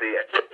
see it.